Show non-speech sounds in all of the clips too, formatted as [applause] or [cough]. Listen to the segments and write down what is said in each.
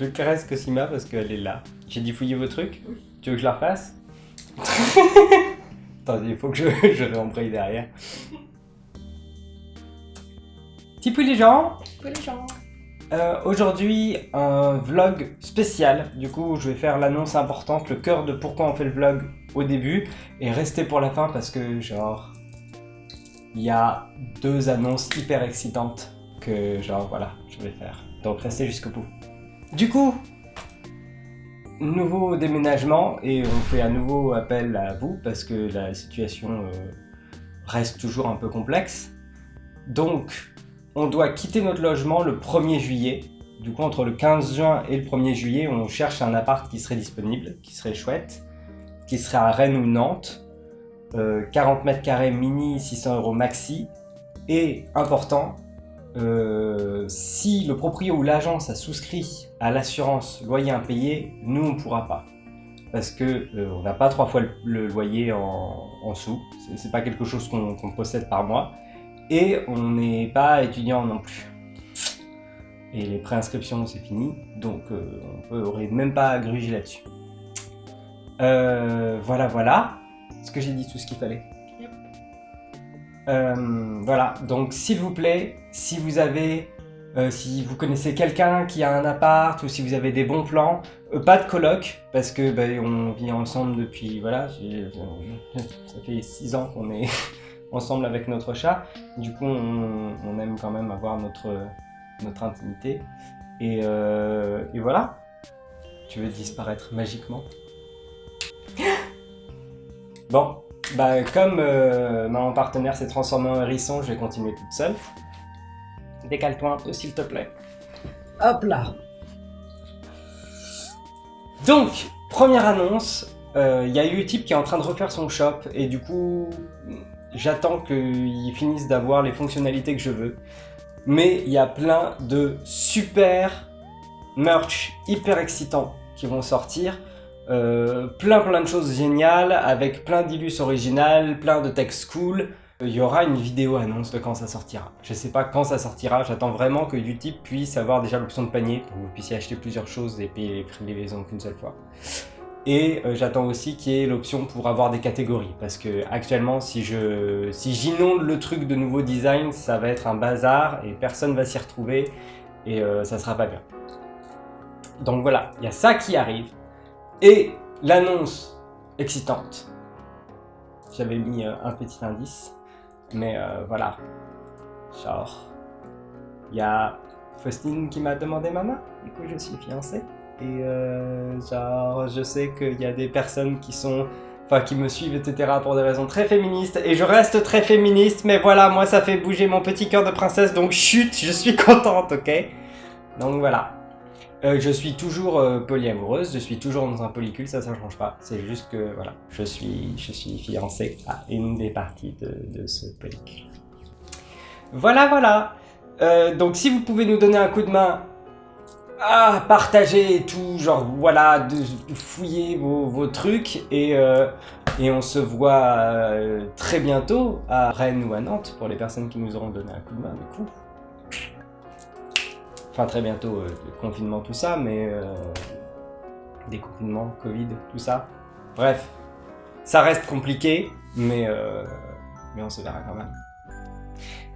Je caresse Cosima parce qu'elle est là. J'ai dit fouiller vos trucs Tu veux que je la refasse [laughs] Attendez, il faut que je, je réembraye derrière. Petit les gens les gens Euh, Aujourd'hui, un vlog spécial. Du coup, je vais faire l'annonce importante, le cœur de pourquoi on fait le vlog au début. Et restez pour la fin parce que, genre, il y a deux annonces hyper excitantes que, genre, voilà, je vais faire. Donc restez jusqu'au bout. Du coup, nouveau déménagement et on fait à nouveau appel à vous parce que la situation euh, reste toujours un peu complexe. Donc, on doit quitter notre logement le 1er juillet. Du coup, entre le 15 juin et le 1er juillet, on cherche un appart qui serait disponible, qui serait chouette, qui serait à Rennes ou Nantes. Euh, 40 mètres carrés mini, 600 euros maxi. Et important, euh, si le proprio ou l'agence a souscrit à l'assurance loyer impayé, nous on pourra pas. Parce que euh, on n'a pas trois fois le, loyer en, en sous, C'est- c'est pas quelque chose qu'on qu'on possède par mois. Et on n'est pas étudiant non plus. Et les préinscriptions c'est fini, donc euh, on n'aurait même pas à gruger là-dessus. Euh, voilà, voilà. Est-ce que j'ai dit tout ce qu'il fallait. Euh, voilà, donc s'il vous plaît, si vous avez, euh, si vous connaissez quelqu'un qui a un appart ou si vous avez des bons plans, euh, pas de coloc parce que ben, on vit ensemble depuis, voilà, ça fait 6 ans qu'on est [laughs] ensemble avec notre chat. Du coup, on, aime quand même avoir notre, notre intimité. Et, et voilà. Tu veux disparaître magiquement? [gasps] Bon, bah comme euh, mon partenaire s'est transformé en hérisson, je vais continuer toute seule. Décale-toi un peu s'il te plaît. Hop là Donc, première annonce, euh, il y a Utip qui est en train de refaire son shop et du coup, j'attends qu'ils finissent d'avoir les fonctionnalités que je veux. Mais il y a plein de super merch hyper excitants qui vont sortir. Euh, plein plein de choses géniales avec plein d'illus originales, plein de textes cool. Il y aura une vidéo annonce de quand ça sortira. Je sais pas quand ça sortira, j'attends vraiment que Utip puisse avoir déjà l'option de panier pour que vous puissiez acheter plusieurs choses et payer les prix livraison qu'une seule fois. Et euh, j'attends aussi qu'il y ait l'option pour avoir des catégories parce que actuellement si je si j'inonde le truc de nouveaux designs, ça va être un bazar et personne va s'y retrouver et euh, ça sera pas bien. Donc voilà, il y a ça qui arrive et l'annonce excitante. J'avais mis euh, un petit indice, mais euh, voilà. Genre, il y a Faustine qui m'a demandé ma main, du coup je suis fiancé. Et euh, genre, je sais qu'il y a des personnes qui sont, enfin qui me suivent, etc. pour des raisons très féministes. Et je reste très féministe, mais voilà, moi ça fait bouger mon petit cœur de princesse, donc chut, je suis [laughs] contente, ok? Donc voilà. Euh, je suis toujours euh, polyamoureuse, je suis toujours dans un polycule, ça ça change pas. C'est juste que voilà, je suis, je suis fiancée à une des parties de, ce polycule. Voilà, voilà. Euh, donc si vous pouvez nous donner un coup de main à partager et tout, genre voilà, de, fouiller vos, vos trucs et, et on se voit très bientôt à Rennes ou à Nantes pour les personnes qui nous auront donné un coup de main du coup. Enfin très bientôt, euh, confinement tout ça, mais euh, déconfinement, Covid, tout ça. Bref, ça reste compliqué, mais, euh, mais on se verra quand même.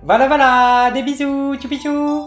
Voilà voilà, des bisous, tchou